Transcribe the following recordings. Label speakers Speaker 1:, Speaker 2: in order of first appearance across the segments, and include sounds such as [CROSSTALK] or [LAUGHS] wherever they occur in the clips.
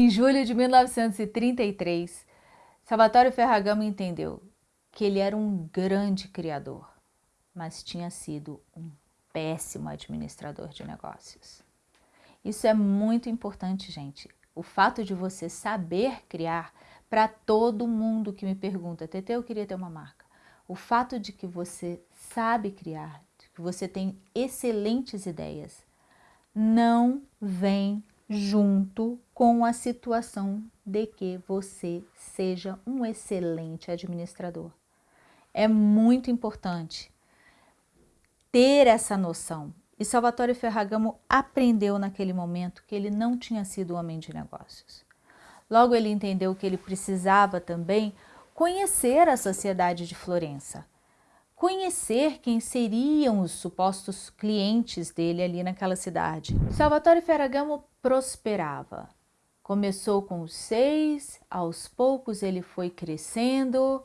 Speaker 1: Em julho de 1933, Salvatore Ferragamo entendeu que ele era um grande criador, mas tinha sido um péssimo administrador de negócios. Isso é muito importante, gente. O fato de você saber criar, para todo mundo que me pergunta, Tete, eu queria ter uma marca. O fato de que você sabe criar, de que você tem excelentes ideias, não vem junto com a situação de que você seja um excelente administrador. É muito importante ter essa noção. E Salvatore Ferragamo aprendeu naquele momento que ele não tinha sido homem de negócios. Logo ele entendeu que ele precisava também conhecer a sociedade de Florença, conhecer quem seriam os supostos clientes dele ali naquela cidade. Salvatore Ferragamo prosperava. Começou com seis, aos poucos ele foi crescendo,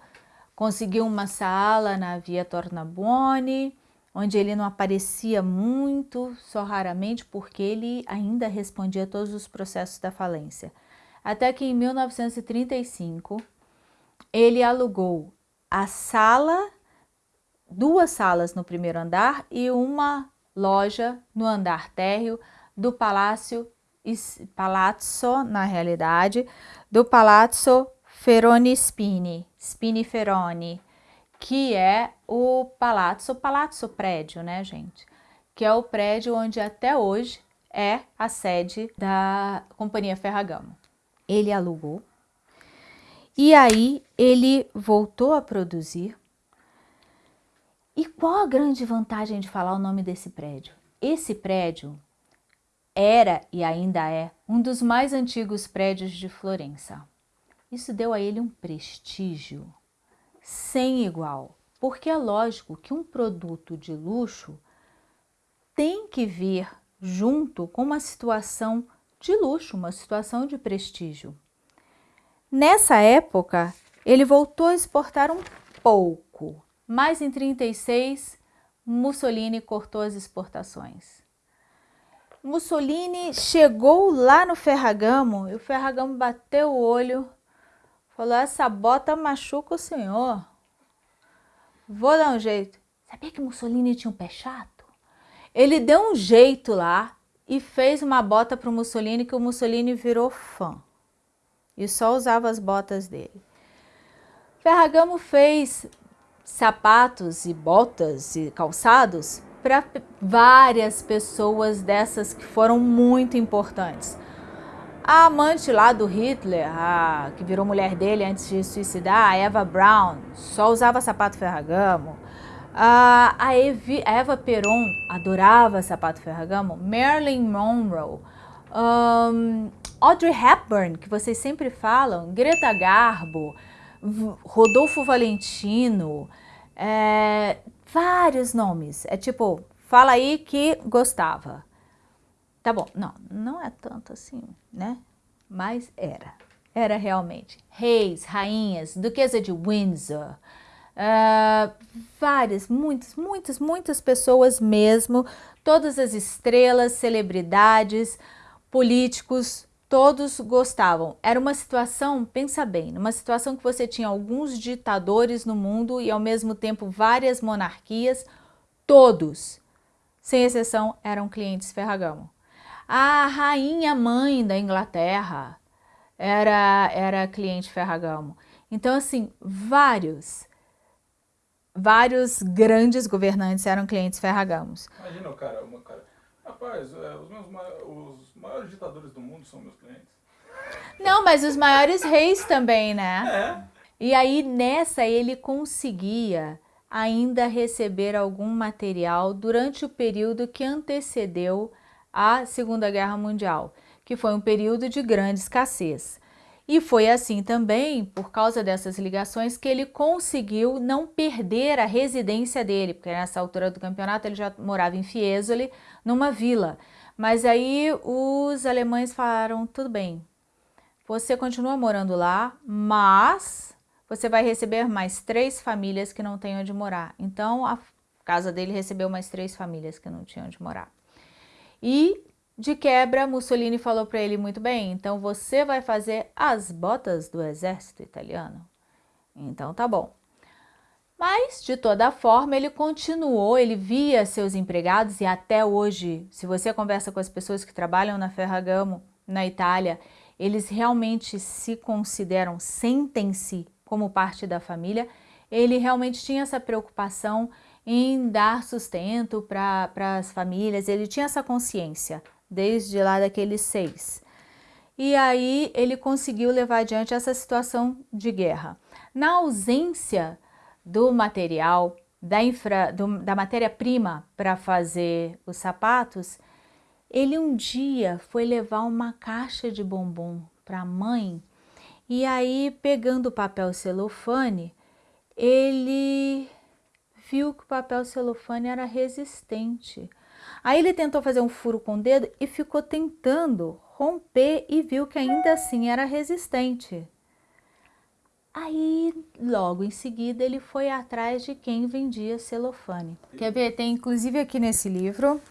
Speaker 1: conseguiu uma sala na Via Tornabuoni, onde ele não aparecia muito, só raramente, porque ele ainda respondia a todos os processos da falência. Até que em 1935, ele alugou a sala, duas salas no primeiro andar e uma loja no andar térreo do Palácio, Palazzo, na realidade, do Palazzo Feroni Spini, Spini Feroni, que é o Palazzo, Palazzo Prédio, né, gente? Que é o prédio onde até hoje é a sede da Companhia Ferragamo. Ele alugou e aí ele voltou a produzir. E qual a grande vantagem de falar o nome desse prédio? Esse prédio era e ainda é um dos mais antigos prédios de Florença. Isso deu a ele um prestígio sem igual, porque é lógico que um produto de luxo tem que vir junto com uma situação de luxo, uma situação de prestígio. Nessa época, ele voltou a exportar um pouco, mas em 36, Mussolini cortou as exportações. Mussolini chegou lá no Ferragamo e o Ferragamo bateu o olho Falou, essa bota machuca o senhor. Vou dar um jeito. Sabia que Mussolini tinha um pé chato? Ele deu um jeito lá e fez uma bota para o Mussolini que o Mussolini virou fã. E só usava as botas dele. Ferragamo fez sapatos e botas e calçados para várias pessoas dessas que foram muito importantes. A amante lá do Hitler, a, que virou mulher dele antes de suicidar, a Eva Brown, só usava sapato Ferragamo. A, a, Evi, a Eva Peron adorava sapato Ferragamo. Marilyn Monroe. Um, Audrey Hepburn, que vocês sempre falam. Greta Garbo. Rodolfo Valentino. É, vários nomes. É tipo, fala aí que gostava. Tá bom, não, não é tanto assim, né? Mas era, era realmente. Reis, rainhas, duquesa de Windsor, uh, várias, muitas, muitas, muitas pessoas mesmo, todas as estrelas, celebridades, políticos, todos gostavam. Era uma situação, pensa bem, uma situação que você tinha alguns ditadores no mundo e ao mesmo tempo várias monarquias, todos, sem exceção, eram clientes Ferragamo. A rainha mãe da Inglaterra era, era cliente Ferragamo. Então, assim, vários, vários grandes governantes eram clientes Ferragamos.
Speaker 2: Imagina o cara, uma cara, rapaz, é, os, meus, os maiores ditadores do mundo são meus clientes.
Speaker 1: Não, mas os maiores reis também, né? É. E aí, nessa, ele conseguia ainda receber algum material durante o período que antecedeu a Segunda Guerra Mundial, que foi um período de grande escassez. E foi assim também, por causa dessas ligações, que ele conseguiu não perder a residência dele, porque nessa altura do campeonato ele já morava em Fiesole, numa vila. Mas aí os alemães falaram, tudo bem, você continua morando lá, mas você vai receber mais três famílias que não têm onde morar. Então a casa dele recebeu mais três famílias que não tinham onde morar. E De quebra, Mussolini falou para ele muito bem, então você vai fazer as botas do exército italiano. Então tá bom. Mas, de toda forma, ele continuou, ele via seus empregados e até hoje, se você conversa com as pessoas que trabalham na Ferragamo, na Itália, eles realmente se consideram, sentem-se como parte da família, ele realmente tinha essa preocupação em dar sustento para as famílias, ele tinha essa consciência desde lá daqueles seis. E aí ele conseguiu levar adiante essa situação de guerra. Na ausência do material, da, da matéria-prima para fazer os sapatos, ele um dia foi levar uma caixa de bombom para a mãe e aí, pegando o papel celofane, ele viu que o papel celofane era resistente. Aí ele tentou fazer um furo com o dedo e ficou tentando romper e viu que ainda assim era resistente. Aí, logo em seguida, ele foi atrás de quem vendia celofane. Quer ver? Tem inclusive aqui nesse livro.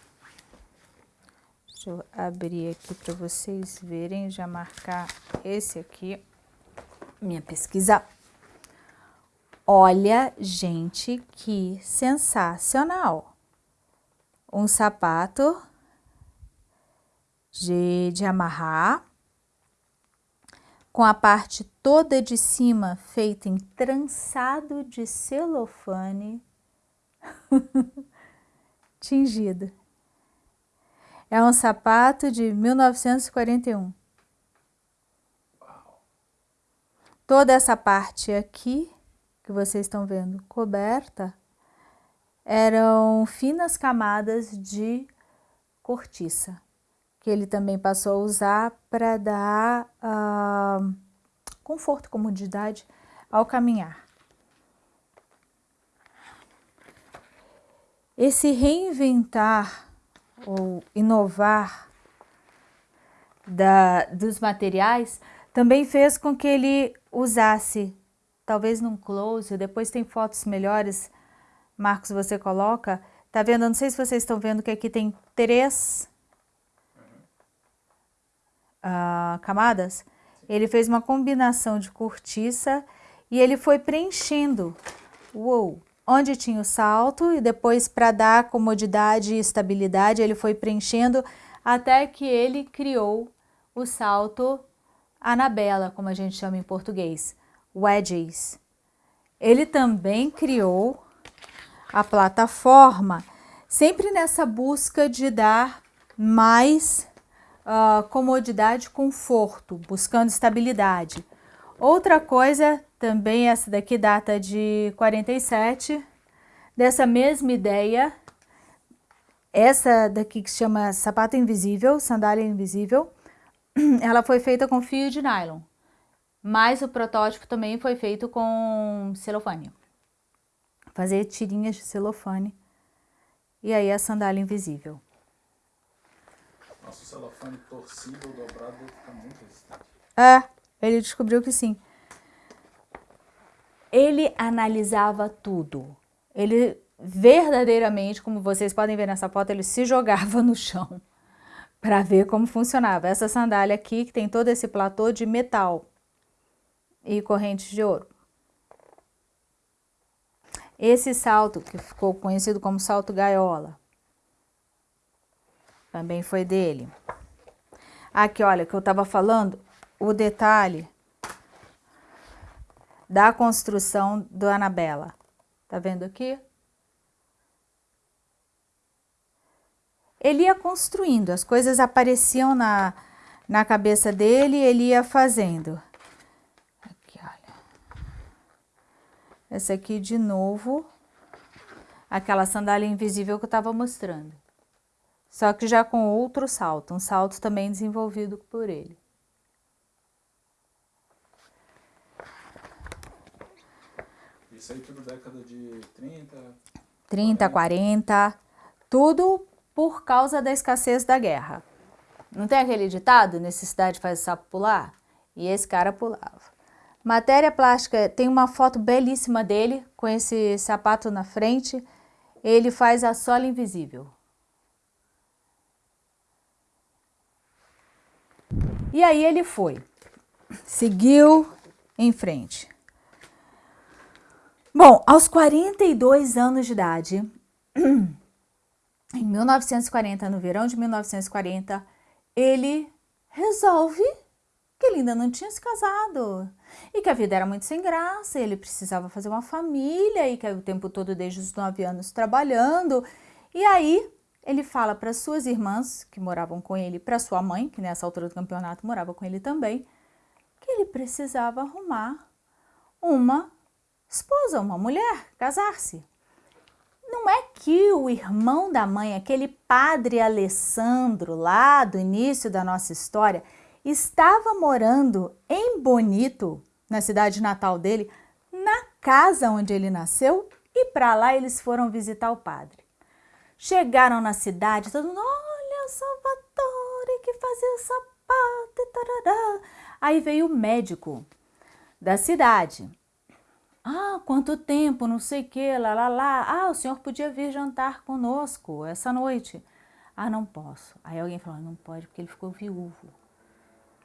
Speaker 1: Deixa eu abrir aqui para vocês verem, já marcar esse aqui. Minha pesquisa. Olha, gente, que sensacional! Um sapato de, de amarrar com a parte toda de cima feita em trançado de celofane [LAUGHS] tingido. É um sapato de 1941. Toda essa parte aqui, que vocês estão vendo coberta, eram finas camadas de cortiça que ele também passou a usar para dar uh, conforto, comodidade ao caminhar. Esse reinventar ou inovar da, dos materiais também fez com que ele usasse, talvez num close, depois tem fotos melhores, Marcos, você coloca, tá vendo? Não sei se vocês estão vendo que aqui tem três uh, camadas, ele fez uma combinação de cortiça e ele foi preenchendo, uou, onde tinha o salto e depois para dar comodidade e estabilidade ele foi preenchendo até que ele criou o salto Anabela, como a gente chama em português, wedges. Ele também criou a plataforma, sempre nessa busca de dar mais uh, comodidade, conforto, buscando estabilidade. Outra coisa, também essa daqui data de 47, dessa mesma ideia, essa daqui que se chama sapato invisível, sandália invisível, [CLEARS THROAT] ela foi feita com fio de nylon, mas o protótipo também foi feito com celofane. Fazer tirinhas de celofane e aí a sandália invisível.
Speaker 2: Nossa, celofane torcido ou dobrado fica muito resistente.
Speaker 1: É, ele descobriu que sim. Ele analisava tudo. Ele verdadeiramente, como vocês podem ver nessa foto, ele se jogava no chão [LAUGHS] para ver como funcionava. Essa sandália aqui, que tem todo esse platô de metal e correntes de ouro. Esse salto, que ficou conhecido como salto gaiola, também foi dele. Aqui, olha, que eu estava falando, o detalhe da construção do Anabela. Tá vendo aqui? Ele ia construindo, as coisas apareciam na, na cabeça dele e ele ia fazendo. Aqui, olha. Essa aqui de novo, aquela sandália invisível que eu estava mostrando só que já com outro salto, um salto também desenvolvido por ele.
Speaker 2: Isso aí tudo década de 30?
Speaker 1: 30, 40, 40 tudo por causa da escassez da guerra. Não tem aquele ditado, necessidade faz o sapo pular? E esse cara pulava. Matéria plástica, tem uma foto belíssima dele, com esse sapato na frente, ele faz a sola invisível. E aí ele foi, seguiu em frente. Bom, aos 42 anos de idade, [CLEARS THROAT] em 1940, no verão de 1940, ele resolve que ele ainda não tinha se casado e que a vida era muito sem graça, ele precisava fazer uma família e que o tempo todo desde os nove anos trabalhando. E aí ele fala para suas irmãs que moravam com ele, para sua mãe, que nessa altura do campeonato morava com ele também, que ele precisava arrumar uma esposa, uma mulher, casar-se. Não é que o irmão da mãe, aquele padre Alessandro, lá do início da nossa história, estava morando em Bonito, na cidade natal dele, na casa onde ele nasceu, e para lá eles foram visitar o padre. Chegaram na cidade, todo mundo, olha, Salvatore, que fazia sapato e tarará. Aí veio o médico da cidade. Ah, quanto tempo, não sei o que, lá, lá, lá. Ah, o senhor podia vir jantar conosco essa noite. Ah, não posso. Aí alguém falou, não pode porque ele ficou viúvo.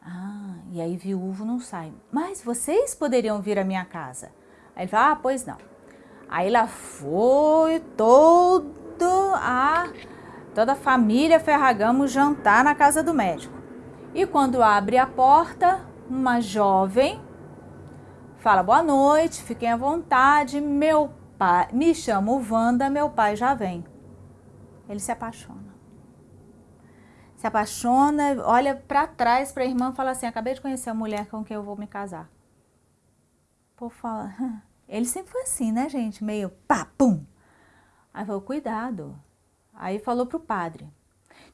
Speaker 1: Ah, e aí viúvo não sai. Mas vocês poderiam vir à minha casa. Aí ele falou, ah, pois não. Aí lá foi todo a, toda a família Ferragamo jantar na casa do médico. E quando abre a porta, uma jovem fala boa noite, fiquem à vontade, meu pai, me chamo Wanda, meu pai já vem. Ele se apaixona. Se apaixona, olha para trás para a irmã fala assim, acabei de conhecer a mulher com quem eu vou me casar. Pô, fala, [LAUGHS] ele sempre foi assim, né, gente? Meio pá, pum. Aí falou, cuidado. Aí falou pro padre,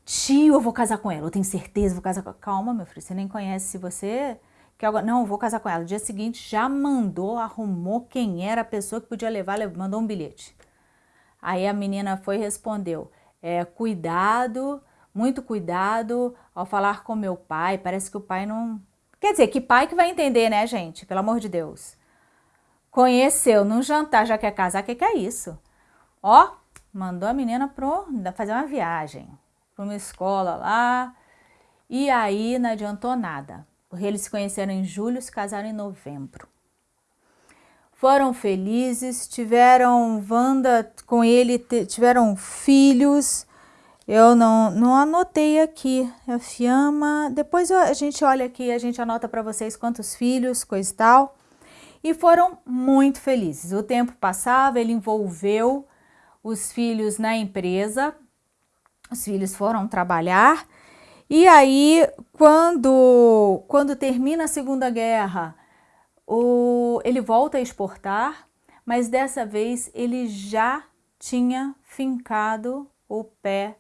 Speaker 1: tio, eu vou casar com ela, eu tenho certeza, vou casar com ela. Calma, meu filho, você nem conhece, se você que agora, não, vou casar com ela. No dia seguinte já mandou, arrumou quem era a pessoa que podia levar, mandou um bilhete. Aí a menina foi e respondeu, é, cuidado, muito cuidado ao falar com meu pai, parece que o pai não... Quer dizer, que pai que vai entender, né, gente? Pelo amor de Deus. Conheceu num jantar, já quer casar, o que, que é isso? Ó, mandou a menina pro, fazer uma viagem, para uma escola lá, e aí não adiantou nada porque eles se conheceram em julho, se casaram em novembro. Foram felizes, tiveram Wanda com ele, tiveram filhos. Eu não, não anotei aqui, a Fiamma. Depois a gente olha aqui, a gente anota para vocês quantos filhos, coisa e tal. E foram muito felizes. O tempo passava, ele envolveu os filhos na empresa. Os filhos foram trabalhar e aí, quando, quando termina a Segunda Guerra, o, ele volta a exportar, mas dessa vez ele já tinha fincado o pé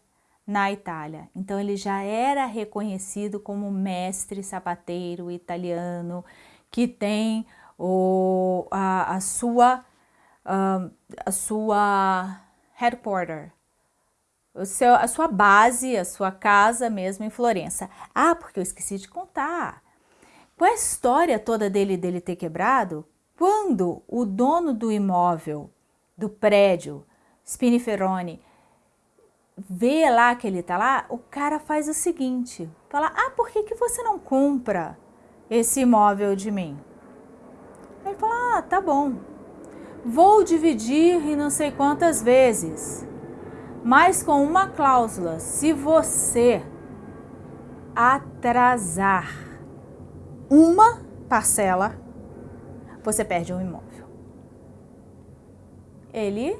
Speaker 1: na Itália. Então ele já era reconhecido como mestre sapateiro italiano que tem o, a, a sua, a, a sua headquarter, o seu, a sua base, a sua casa mesmo em Florença. Ah, porque eu esqueci de contar. Com a história toda dele dele ter quebrado, quando o dono do imóvel, do prédio, Spiniferone, vê lá que ele está lá, o cara faz o seguinte, fala, ah, por que, que você não compra esse imóvel de mim? Ele fala, ah, tá bom, vou dividir em não sei quantas vezes mas com uma cláusula, se você atrasar uma parcela, você perde um imóvel. Ele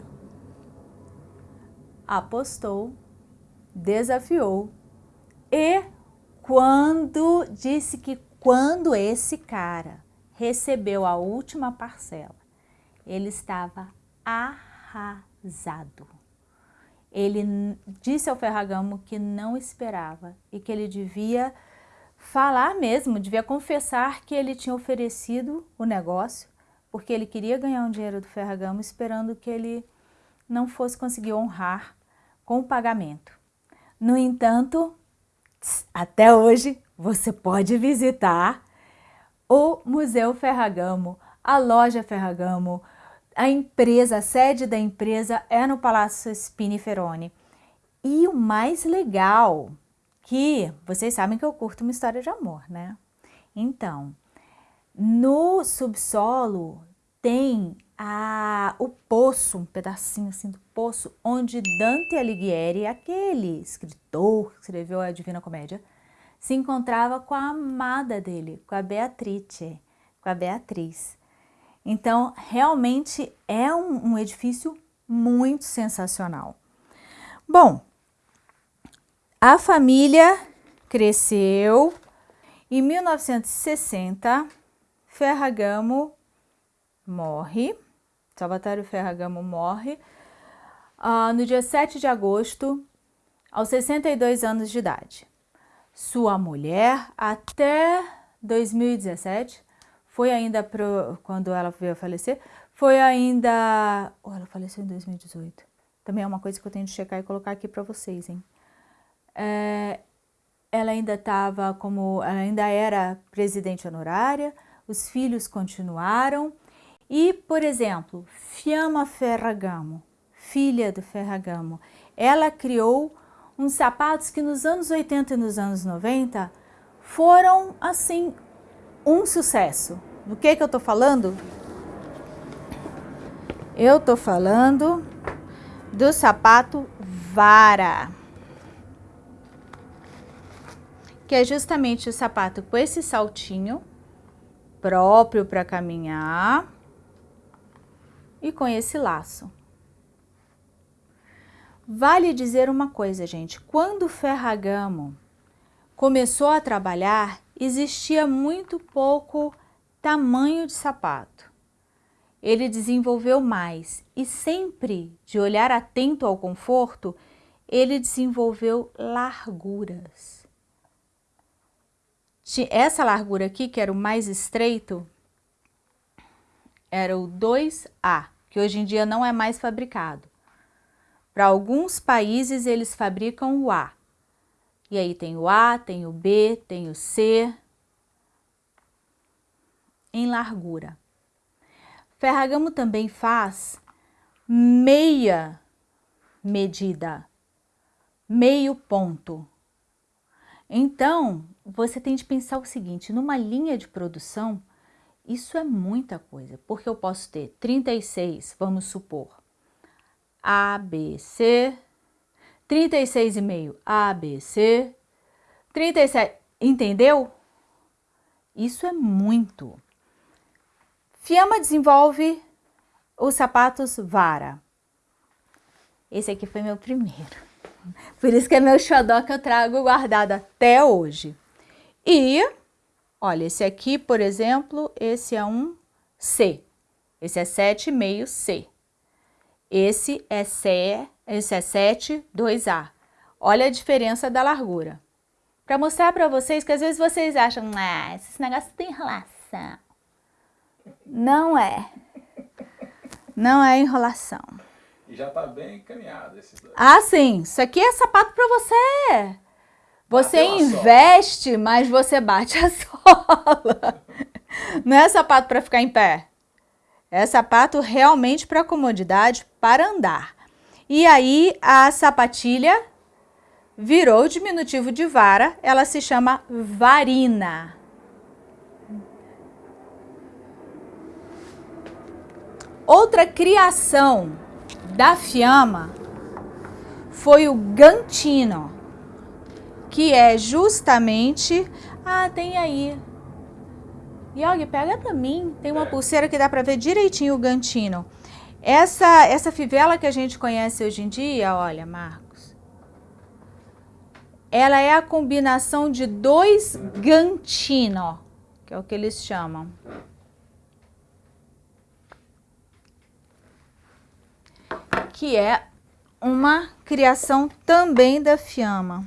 Speaker 1: apostou, desafiou e quando disse que quando esse cara recebeu a última parcela, ele estava arrasado ele disse ao Ferragamo que não esperava e que ele devia falar mesmo, devia confessar que ele tinha oferecido o negócio, porque ele queria ganhar um dinheiro do Ferragamo esperando que ele não fosse conseguir honrar com o pagamento. No entanto, até hoje você pode visitar o Museu Ferragamo, a loja Ferragamo, a empresa, a sede da empresa é no Palácio Spiniferone. E o mais legal que vocês sabem que eu curto uma história de amor, né? Então, no subsolo tem a, o poço, um pedacinho assim do poço, onde Dante Alighieri, aquele escritor que escreveu a Divina Comédia, se encontrava com a amada dele, com a Beatrice, com a Beatriz. Então, realmente é um, um edifício muito sensacional. Bom, a família cresceu. Em 1960, Ferragamo morre, Salvatore Ferragamo morre uh, no dia 7 de agosto, aos 62 anos de idade. Sua mulher, até 2017, foi ainda pro, quando ela veio a falecer, foi ainda... Oh, ela faleceu em 2018. Também é uma coisa que eu tenho de checar e colocar aqui para vocês, hein? É, ela ainda estava como, ela ainda era presidente honorária, os filhos continuaram, e, por exemplo, Fiamma Ferragamo, filha do Ferragamo, ela criou uns sapatos que nos anos 80 e nos anos 90 foram, assim, um sucesso. Do que que eu tô falando? Eu tô falando do sapato Vara. Que é justamente o sapato com esse saltinho próprio para caminhar e com esse laço. Vale dizer uma coisa, gente, quando Ferragamo começou a trabalhar, existia muito pouco tamanho de sapato. Ele desenvolveu mais e sempre, de olhar atento ao conforto, ele desenvolveu larguras. Essa largura aqui, que era o mais estreito, era o 2A que hoje em dia não é mais fabricado. Para alguns países eles fabricam o A. E aí tem o A, tem o B, tem o C, em largura. Ferragamo também faz meia medida, meio ponto. Então, você tem de pensar o seguinte, numa linha de produção, isso é muita coisa, porque eu posso ter 36, vamos supor, A, B, C, 36,5 A, B, C, 37, entendeu? Isso é muito. Fiamma desenvolve os sapatos Vara. Esse aqui foi meu primeiro. [LAUGHS] Por isso que é meu xodó que eu trago guardado até hoje. E Olha, esse aqui, por exemplo, esse é um C. Esse é 7,5 C. Esse é C, esse é 7, 2A. Olha a diferença da largura. Para mostrar para vocês que às vezes vocês acham, ah, esse negócio tem enrolação. Não é. Não é enrolação.
Speaker 2: E já tá bem encaminhado esses dois.
Speaker 1: Ah, sim. Isso aqui é sapato para você. Você investe, mas você bate a [LAUGHS] sola. Não é sapato para ficar em pé. É sapato realmente para comodidade, para andar. E aí a sapatilha virou diminutivo de vara, ela se chama varina. Outra criação da Fiamma foi o Gantino que é justamente... Ah, tem aí. Yogi, pega pra mim. Tem uma pulseira que dá pra ver direitinho o gantino. Essa, essa fivela que a gente conhece hoje em dia, olha, Marcos, ela é a combinação de dois gantino, que é o que eles chamam. Que é uma criação também da Fiamma.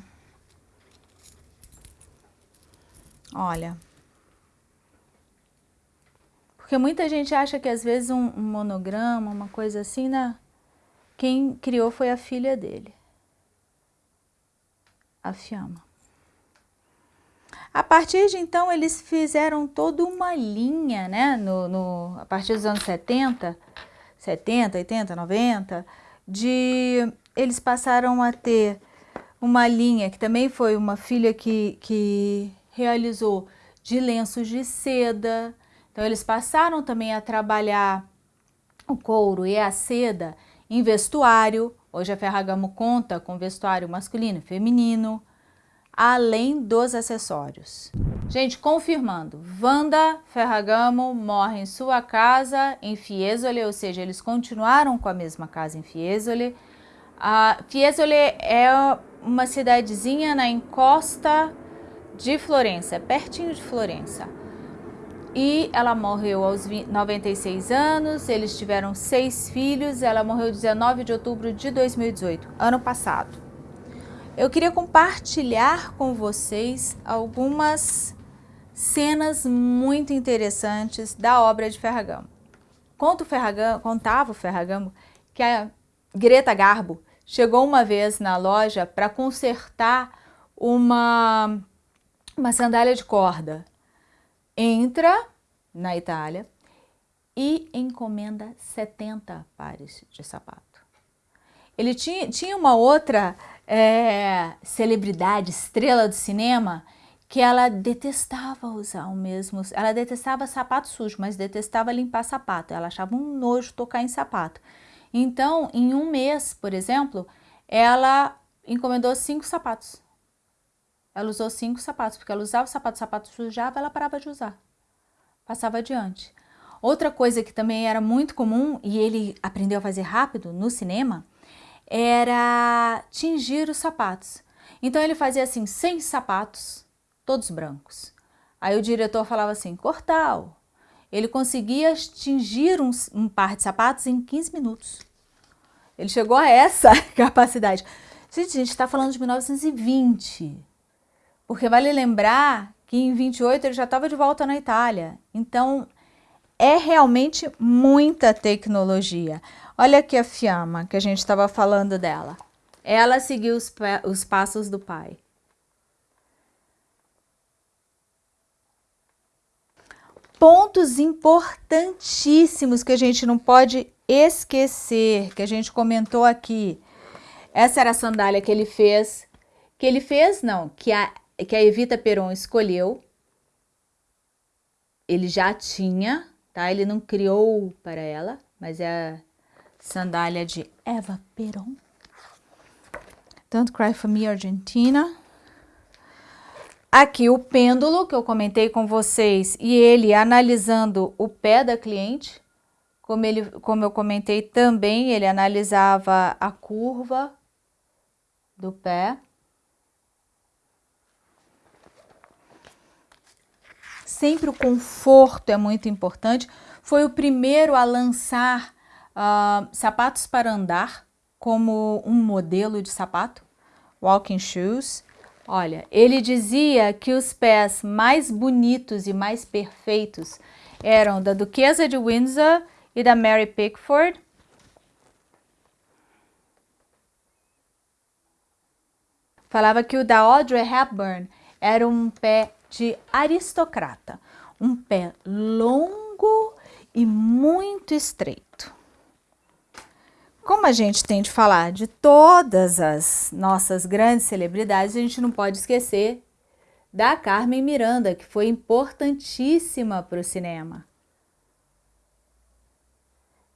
Speaker 1: Olha. Porque muita gente acha que às vezes um, monograma, uma coisa assim, né? Quem criou foi a filha dele. A Fiamma. A partir de então, eles fizeram toda uma linha, né? No, no, a partir dos anos 70, 70, 80, 90, de... Eles passaram a ter uma linha que também foi uma filha que, que realizou de lenços de seda. Então eles passaram também a trabalhar o couro e a seda em vestuário. Hoje a Ferragamo conta com vestuário masculino e feminino, além dos acessórios. Gente, confirmando, Wanda Ferragamo morre em sua casa em Fiesole, ou seja, eles continuaram com a mesma casa em Fiesole. A Fiesole é uma cidadezinha na encosta de Florença, pertinho de Florença. E ela morreu aos 96 anos, eles tiveram seis filhos, ela morreu 19 de outubro de 2018, ano passado. Eu queria compartilhar com vocês algumas cenas muito interessantes da obra de Ferragamo. Conta o Ferragamo, contava o Ferragamo que a Greta Garbo chegou uma vez na loja para consertar uma uma sandália de corda. Entra na Itália e encomenda 70 pares de sapato. Ele tinha, tinha uma outra é, celebridade, estrela do cinema, que ela detestava usar o mesmo, ela detestava sapato sujo, mas detestava limpar sapato, ela achava um nojo tocar em sapato. Então, em um mês, por exemplo, ela encomendou cinco sapatos. Ela usou cinco sapatos, porque ela usava o sapato, o sapato sujava, ela parava de usar. Passava adiante. Outra coisa que também era muito comum, e ele aprendeu a fazer rápido no cinema, era tingir os sapatos. Então ele fazia assim, 100 sapatos, todos brancos. Aí o diretor falava assim, Cortal. Ele conseguia tingir um, um par de sapatos em 15 minutos. Ele chegou a essa [LAUGHS] capacidade. Gente, a gente está falando de 1920. Porque vale lembrar que em 28 ele já estava de volta na Itália. Então, é realmente muita tecnologia. Olha aqui a Fiamma, que a gente estava falando dela. Ela seguiu os, os passos do pai. Pontos importantíssimos que a gente não pode esquecer, que a gente comentou aqui. Essa era a sandália que ele fez, que ele fez não, que a que a Evita Peron escolheu, ele já tinha, tá? Ele não criou para ela, mas é a sandália de Eva Peron. Don't Cry For Me Argentina. Aqui o pêndulo que eu comentei com vocês e ele analisando o pé da cliente. Como, ele, como eu comentei também, ele analisava a curva do pé. Sempre o conforto é muito importante. Foi o primeiro a lançar uh, sapatos para andar como um modelo de sapato, walking shoes. Olha, ele dizia que os pés mais bonitos e mais perfeitos eram da Duquesa de Windsor e da Mary Pickford. Falava que o da Audrey Hepburn era um pé de aristocrata, um pé longo e muito estreito. Como a gente tem de falar de todas as nossas grandes celebridades, a gente não pode esquecer da Carmen Miranda, que foi importantíssima para o cinema.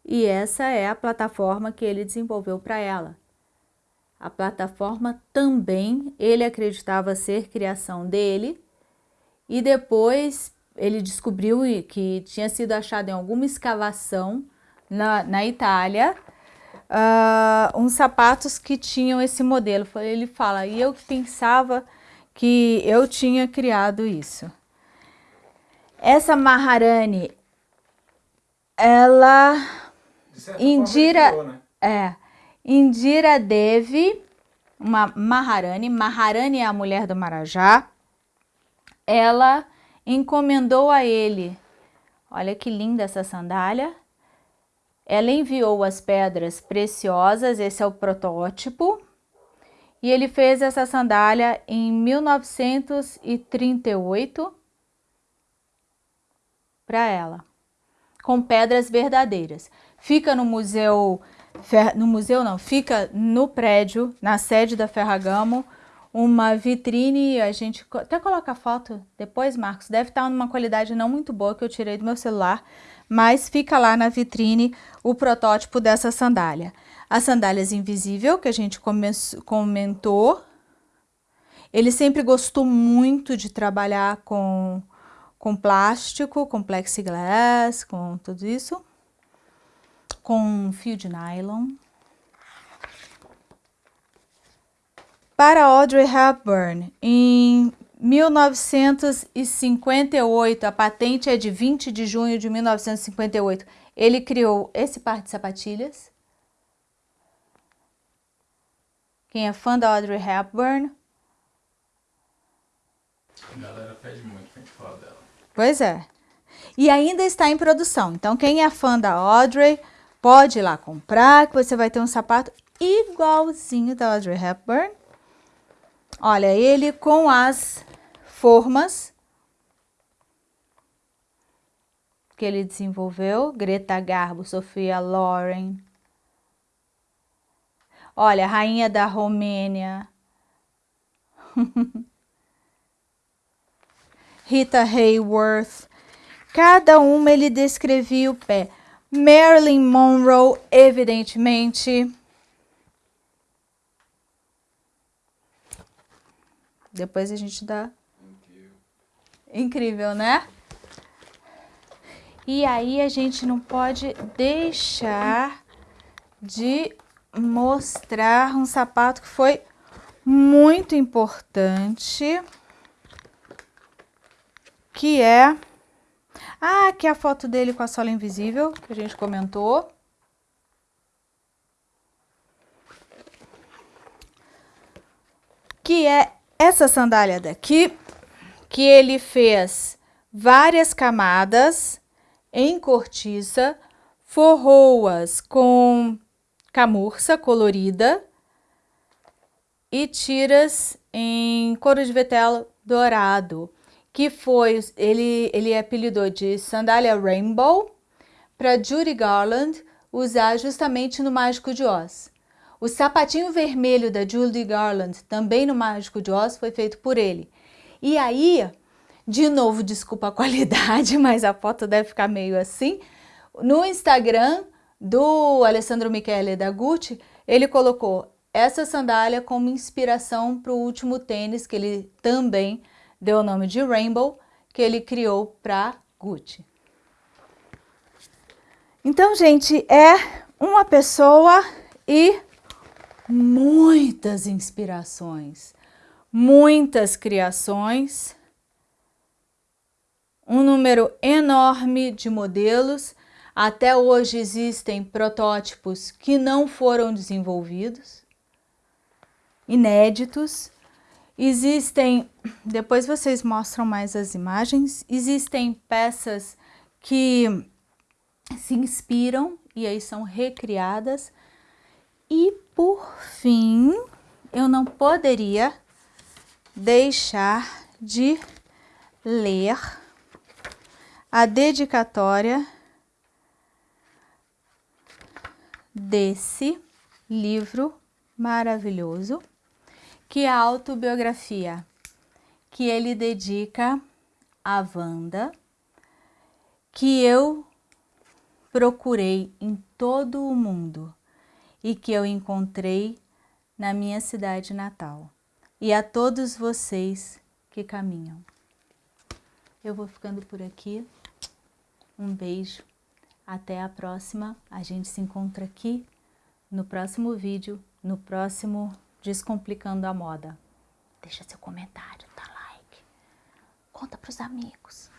Speaker 1: E essa é a plataforma que ele desenvolveu para ela. A plataforma também ele acreditava ser criação dele, e depois ele descobriu que tinha sido achado em alguma escavação na, na Itália uh, uns sapatos que tinham esse modelo. Ele fala, e eu pensava que eu tinha criado isso. Essa Maharani, ela... Indira, criou, né? é, Indira Devi, uma Maharani. Maharani é a mulher do Marajá ela encomendou a ele, olha que linda essa sandália, ela enviou as pedras preciosas, esse é o protótipo, e ele fez essa sandália em 1938 para ela, com pedras verdadeiras. Fica no Museu no museu não, fica no prédio, na sede da Ferragamo, uma vitrine, a gente até coloca a foto depois, Marcos, deve estar numa qualidade não muito boa que eu tirei do meu celular, mas fica lá na vitrine o protótipo dessa sandália. As sandálias invisível, que a gente comentou, ele sempre gostou muito de trabalhar com, com plástico, com plexiglass, com tudo isso, com fio de nylon. Para Audrey Hepburn, em 1958, a patente é de 20 de junho de 1958, ele criou esse par de sapatilhas. Quem é fã da Audrey Hepburn?
Speaker 2: A galera pede muito pra gente falar dela.
Speaker 1: Pois é. E ainda está em produção. Então, quem é fã da Audrey, pode ir lá comprar, que você vai ter um sapato igualzinho da Audrey Hepburn. Olha, ele com as formas que ele desenvolveu, Greta Garbo, Sofia Loren. Olha, rainha da Romênia. [LAUGHS] Rita Hayworth. Cada uma ele descrevia o pé. Marilyn Monroe, evidentemente, Depois a gente dá... Incrível. Incrível, né? E aí a gente não pode deixar de mostrar um sapato que foi muito importante, que é... Ah, aqui é a foto dele com a sola invisível, que a gente comentou. Que é essa sandália daqui, que ele fez várias camadas em cortiça, forrou-as com camurça colorida e tiras em couro de vetela dourado, que foi, ele, ele apelidou de sandália Rainbow, para Judy Garland usar justamente no Mágico de Oz. O sapatinho vermelho da Judy Garland, também no Mágico de Oz, foi feito por ele. E aí, de novo, desculpa a [LAUGHS] qualidade, mas a foto deve ficar meio assim. No Instagram do Alessandro Michele da Gucci, ele colocou essa sandália como inspiração para o último tênis, que ele também deu o nome de Rainbow, que ele criou para Gucci. Então, gente, é uma pessoa e muitas inspirações, muitas criações, um número enorme de modelos. Até hoje existem protótipos que não foram desenvolvidos, inéditos. Existem, depois vocês mostram mais as imagens, existem peças que se inspiram e aí são recriadas e por fim, eu não poderia deixar de ler a dedicatória desse livro maravilhoso, que é a autobiografia que ele dedica a Wanda, que eu procurei em todo o mundo e que eu encontrei na minha cidade natal. E a todos vocês que caminham. Eu vou ficando por aqui. Um beijo. Até a próxima. A gente se encontra aqui no próximo vídeo, no próximo Descomplicando a Moda. Deixa seu comentário, dá like. Conta pros amigos.